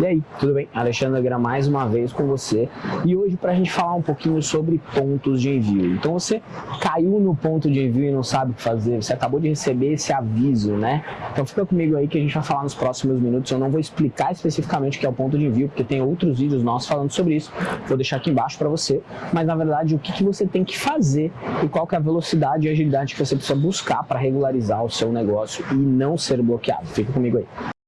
E aí, tudo bem? Alexandre Aguirre mais uma vez com você e hoje para a gente falar um pouquinho sobre pontos de envio. Então você caiu no ponto de envio e não sabe o que fazer, você acabou de receber esse aviso, né? Então fica comigo aí que a gente vai falar nos próximos minutos. Eu não vou explicar especificamente o que é o ponto de envio, porque tem outros vídeos nossos falando sobre isso. Vou deixar aqui embaixo para você, mas na verdade o que, que você tem que fazer e qual que é a velocidade e agilidade que você precisa buscar para regularizar o seu negócio e não ser bloqueado. Fica comigo aí.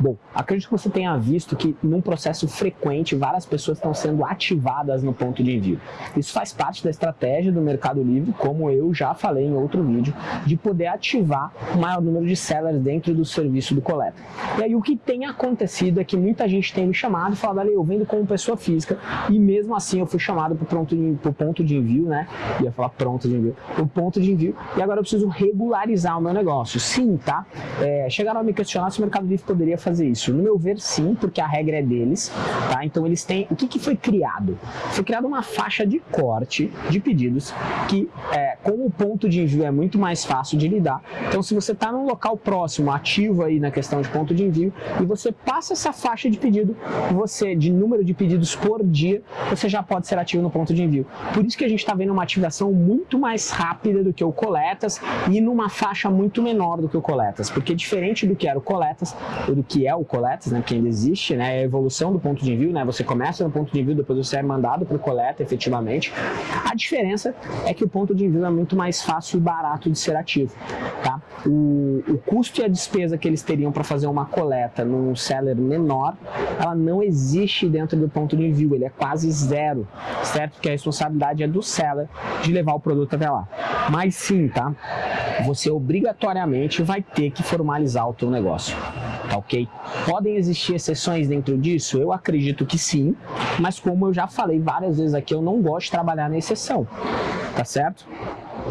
Bom, acredito que você tenha visto que num processo frequente várias pessoas estão sendo ativadas no ponto de envio. Isso faz parte da estratégia do Mercado Livre, como eu já falei em outro vídeo, de poder ativar o maior número de sellers dentro do serviço do coleta. E aí o que tem acontecido é que muita gente tem me chamado e falado, ali eu vendo como pessoa física e mesmo assim eu fui chamado para o ponto de envio, né? Ia falar pronto de envio, o ponto de envio e agora eu preciso regularizar o meu negócio. Sim, tá? É, chegaram a me questionar se o Mercado Livre poderia fazer fazer isso? No meu ver, sim, porque a regra é deles, tá? Então eles têm... O que, que foi criado? Foi criada uma faixa de corte de pedidos que, é, como o ponto de envio é muito mais fácil de lidar, então se você está num local próximo, ativo aí na questão de ponto de envio, e você passa essa faixa de pedido, você, de número de pedidos por dia, você já pode ser ativo no ponto de envio. Por isso que a gente está vendo uma ativação muito mais rápida do que o coletas e numa faixa muito menor do que o coletas, porque diferente do que era o coletas, ou do que que é o Coletas, né, que ainda existe, né, é a evolução do ponto de envio, né, você começa no ponto de envio, depois você é mandado para o coleta efetivamente. A diferença é que o ponto de envio é muito mais fácil e barato de ser ativo, tá? O, o custo e a despesa que eles teriam para fazer uma coleta num seller menor, ela não existe dentro do ponto de envio, ele é quase zero, certo? Porque a responsabilidade é do seller de levar o produto até lá. Mas sim, tá? Você obrigatoriamente vai ter que formalizar o teu negócio tá ok? Podem existir exceções dentro disso? Eu acredito que sim, mas como eu já falei várias vezes aqui, eu não gosto de trabalhar na exceção, tá certo?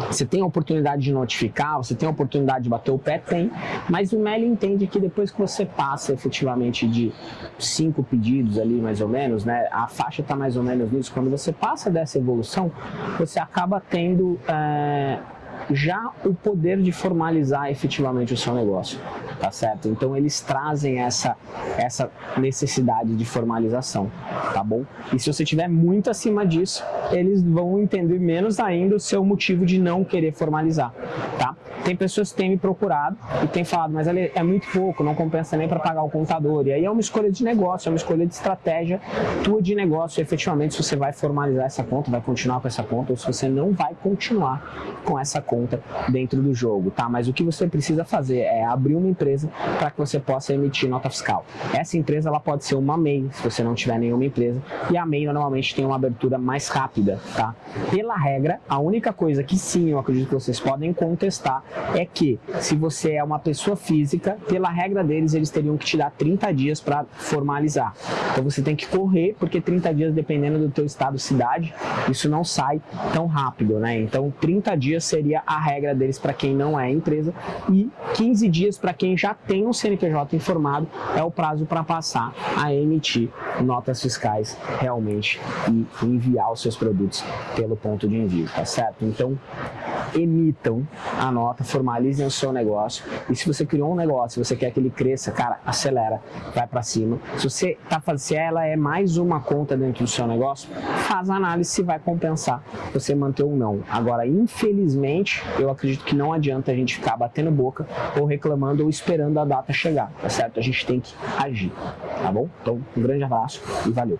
Você tem a oportunidade de notificar, você tem a oportunidade de bater o pé? Tem, mas o MEL entende que depois que você passa efetivamente de cinco pedidos ali mais ou menos, né, a faixa está mais ou menos nisso, quando você passa dessa evolução, você acaba tendo... É já o poder de formalizar efetivamente o seu negócio, tá certo? Então eles trazem essa, essa necessidade de formalização, tá bom? E se você tiver muito acima disso, eles vão entender menos ainda o seu motivo de não querer formalizar, tá? Tem pessoas que têm me procurado e têm falado, mas é muito pouco, não compensa nem para pagar o contador. E aí é uma escolha de negócio, é uma escolha de estratégia tua de negócio, efetivamente, se você vai formalizar essa conta, vai continuar com essa conta, ou se você não vai continuar com essa conta dentro do jogo, tá? Mas o que você precisa fazer é abrir uma empresa para que você possa emitir nota fiscal. Essa empresa, ela pode ser uma MEI, se você não tiver nenhuma empresa, e a MEI normalmente tem uma abertura mais rápida, tá? Pela regra, a única coisa que sim, eu acredito que vocês podem contestar é que se você é uma pessoa física, pela regra deles, eles teriam que te dar 30 dias para formalizar. Então você tem que correr, porque 30 dias, dependendo do teu estado cidade, isso não sai tão rápido, né? Então 30 dias seria a regra deles para quem não é empresa e 15 dias para quem já tem um CNPJ informado é o prazo para passar a emitir notas fiscais realmente e enviar os seus produtos pelo ponto de envio, tá certo? Então emitam a nota, formalizem o seu negócio. E se você criou um negócio, você quer que ele cresça, cara, acelera, vai para cima. Se você tá fazendo, se ela é mais uma conta dentro do seu negócio, faz a análise se vai compensar você manter ou não. Agora, infelizmente, eu acredito que não adianta a gente ficar batendo boca ou reclamando ou esperando a data chegar, tá certo? A gente tem que agir, tá bom? Então, um grande abraço e valeu!